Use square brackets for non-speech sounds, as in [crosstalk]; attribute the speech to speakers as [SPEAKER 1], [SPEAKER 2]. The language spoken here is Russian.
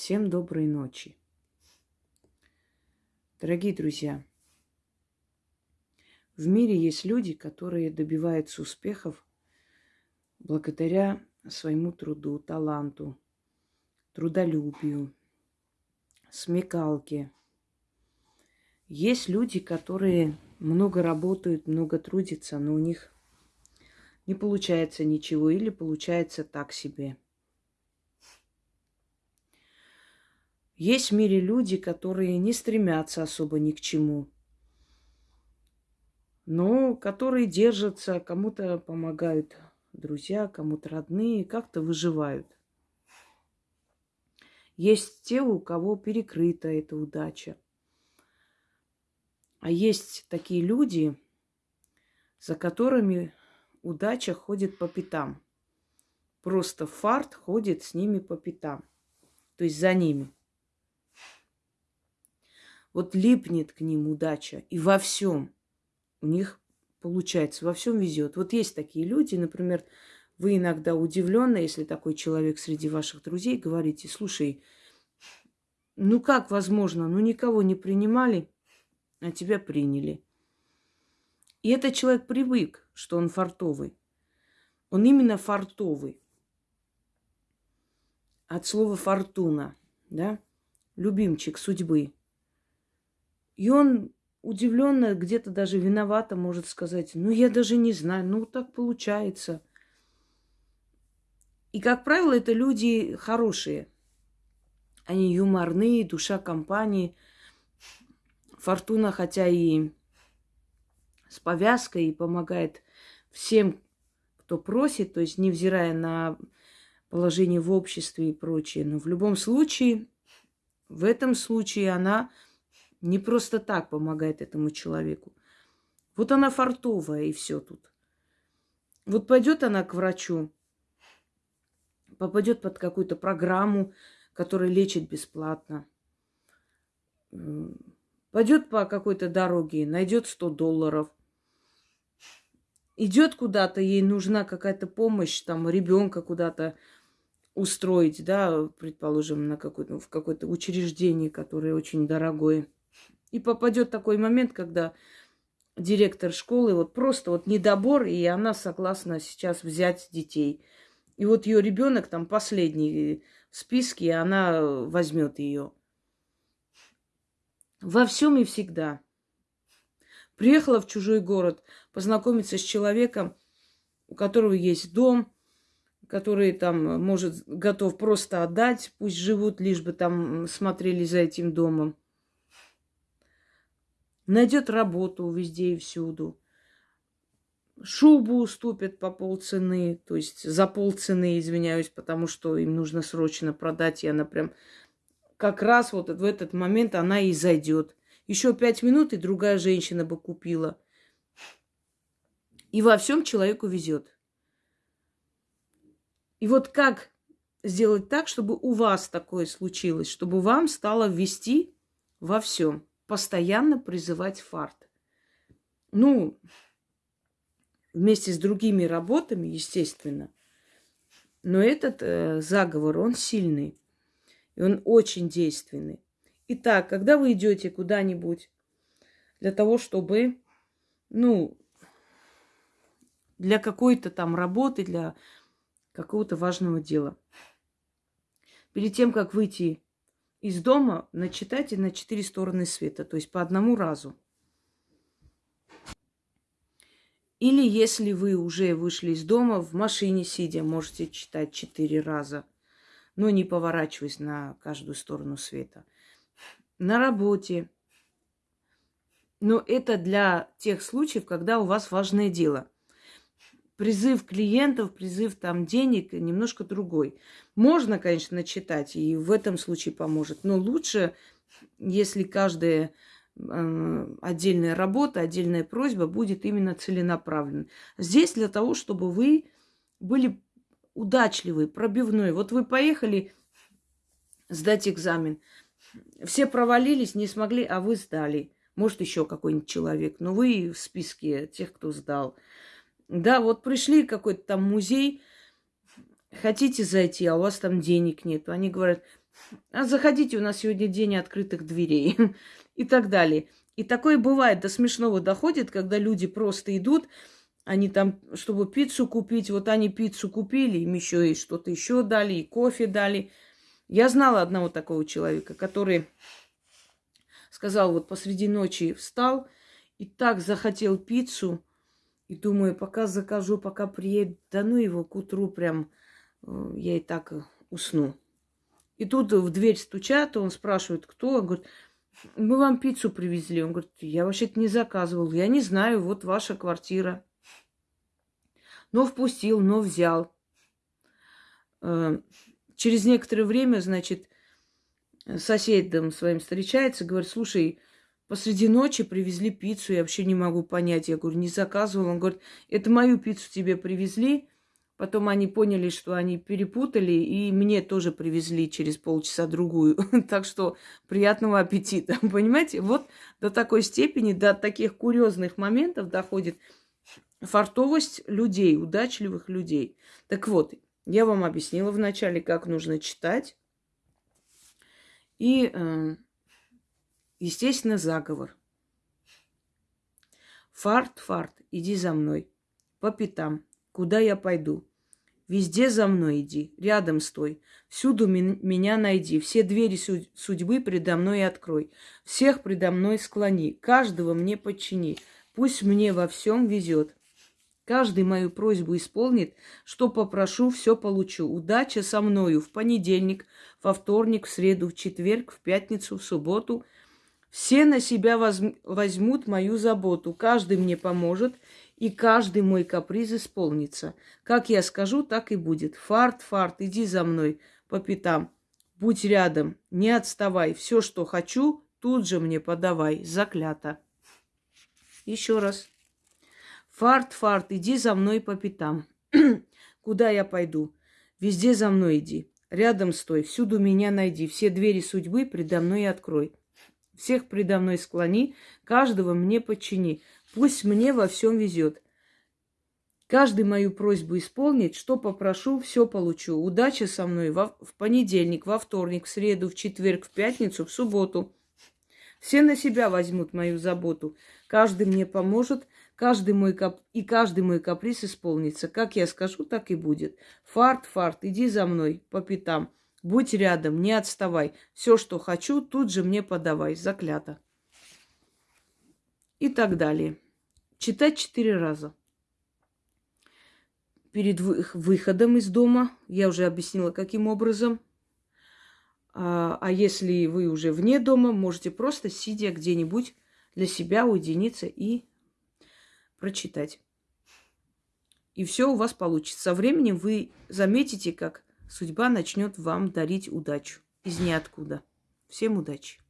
[SPEAKER 1] Всем доброй ночи. Дорогие друзья, в мире есть люди, которые добиваются успехов благодаря своему труду, таланту, трудолюбию, смекалке. Есть люди, которые много работают, много трудятся, но у них не получается ничего или получается так себе – Есть в мире люди, которые не стремятся особо ни к чему, но которые держатся, кому-то помогают друзья, кому-то родные, как-то выживают. Есть те, у кого перекрыта эта удача. А есть такие люди, за которыми удача ходит по пятам. Просто фарт ходит с ними по пятам. То есть за ними – вот липнет к ним удача. И во всем у них получается, во всем везет. Вот есть такие люди, например, вы иногда удивлены, если такой человек среди ваших друзей, говорите, слушай, ну как возможно, ну никого не принимали, а тебя приняли. И этот человек привык, что он фартовый. Он именно фартовый. От слова фортуна, да? Любимчик судьбы. И он удивленно, где-то даже виновато может сказать, ну я даже не знаю, ну так получается. И, как правило, это люди хорошие. Они юморные, душа компании. Фортуна, хотя и с повязкой, и помогает всем, кто просит, то есть невзирая на положение в обществе и прочее. Но в любом случае, в этом случае она не просто так помогает этому человеку. Вот она фартовая, и все тут. Вот пойдет она к врачу, попадет под какую-то программу, которая лечит бесплатно. Пойдет по какой-то дороге, найдет 100 долларов. Идет куда-то, ей нужна какая-то помощь, там ребенка куда-то устроить, да, предположим, на какое-то, в какое-то учреждение, которое очень дорогое. И попадет такой момент, когда директор школы вот просто вот недобор, и она согласна сейчас взять детей. И вот ее ребенок там последний в списке, и она возьмет ее. Во всем и всегда. Приехала в чужой город познакомиться с человеком, у которого есть дом, который там может готов просто отдать, пусть живут, лишь бы там смотрели за этим домом найдет работу везде и всюду. Шубу уступят по полцены, то есть за полцены, извиняюсь, потому что им нужно срочно продать, и она прям как раз вот в этот момент она и зайдет. Еще пять минут, и другая женщина бы купила. И во всем человеку везет. И вот как сделать так, чтобы у вас такое случилось, чтобы вам стало вести во всем? Постоянно призывать фарт. Ну, вместе с другими работами, естественно. Но этот э, заговор, он сильный. И он очень действенный. Итак, когда вы идете куда-нибудь для того, чтобы, ну, для какой-то там работы, для какого-то важного дела. Перед тем, как выйти из дома начитайте на четыре стороны света, то есть по одному разу. Или если вы уже вышли из дома, в машине сидя, можете читать четыре раза, но не поворачиваясь на каждую сторону света. На работе. Но это для тех случаев, когда у вас важное дело – призыв клиентов, призыв там денег немножко другой. Можно, конечно, начитать, и в этом случае поможет, но лучше, если каждая э, отдельная работа, отдельная просьба будет именно целенаправлена. Здесь для того, чтобы вы были удачливы, пробивной. Вот вы поехали сдать экзамен, все провалились, не смогли, а вы сдали. Может, еще какой-нибудь человек, но вы в списке тех, кто сдал. Да, вот пришли какой-то там музей, хотите зайти, а у вас там денег нет. Они говорят, а заходите, у нас сегодня день открытых дверей [laughs] и так далее. И такое бывает, до смешного доходит, когда люди просто идут, они там, чтобы пиццу купить, вот они пиццу купили, им еще и что-то еще дали, и кофе дали. Я знала одного такого человека, который сказал, вот посреди ночи встал и так захотел пиццу, и думаю, пока закажу, пока приедет, да ну его к утру прям, э, я и так э, усну. И тут в дверь стучат, он спрашивает, кто? Он говорит, мы вам пиццу привезли. Он говорит, я вообще-то не заказывал, я не знаю, вот ваша квартира но впустил, но взял. Э, через некоторое время, значит, соседом своим встречается, говорит, слушай, посреди ночи привезли пиццу, я вообще не могу понять. Я говорю, не заказывал. Он говорит, это мою пиццу тебе привезли. Потом они поняли, что они перепутали, и мне тоже привезли через полчаса другую. [laughs] так что приятного аппетита. [laughs] Понимаете, вот до такой степени, до таких курьезных моментов доходит фартовость людей, удачливых людей. Так вот, я вам объяснила вначале, как нужно читать. И, э, естественно, заговор. Фарт, фарт, иди за мной. По пятам. Куда я пойду? Везде за мной иди, рядом стой. Всюду меня найди, все двери судьбы предо мной открой. Всех предо мной склони, каждого мне подчини. Пусть мне во всем везет. Каждый мою просьбу исполнит, что попрошу, все получу. Удача со мною в понедельник, во вторник, в среду, в четверг, в пятницу, в субботу. Все на себя возьмут мою заботу. Каждый мне поможет, и каждый мой каприз исполнится. Как я скажу, так и будет. Фарт, фарт, иди за мной по пятам. Будь рядом, не отставай. Все, что хочу, тут же мне подавай. Заклято. Еще раз. Фарт, фарт, иди за мной по пятам. [clears throat] Куда я пойду? Везде за мной иди. Рядом стой, всюду меня найди. Все двери судьбы предо мной открой. Всех предо мной склони, каждого мне подчини. Пусть мне во всем везет. Каждый мою просьбу исполнит, что попрошу, все получу. Удача со мной во, в понедельник, во вторник, в среду, в четверг, в пятницу, в субботу. Все на себя возьмут мою заботу. Каждый мне поможет, Каждый мой кап... И каждый мой каприз исполнится. Как я скажу, так и будет. Фарт, фарт, иди за мной по пятам. Будь рядом, не отставай. Все, что хочу, тут же мне подавай. Заклято. И так далее. Читать четыре раза. Перед выходом из дома, я уже объяснила, каким образом. А, а если вы уже вне дома, можете просто, сидя где-нибудь, для себя уединиться и прочитать. И все у вас получится. Со временем вы заметите, как судьба начнет вам дарить удачу из ниоткуда. Всем удачи!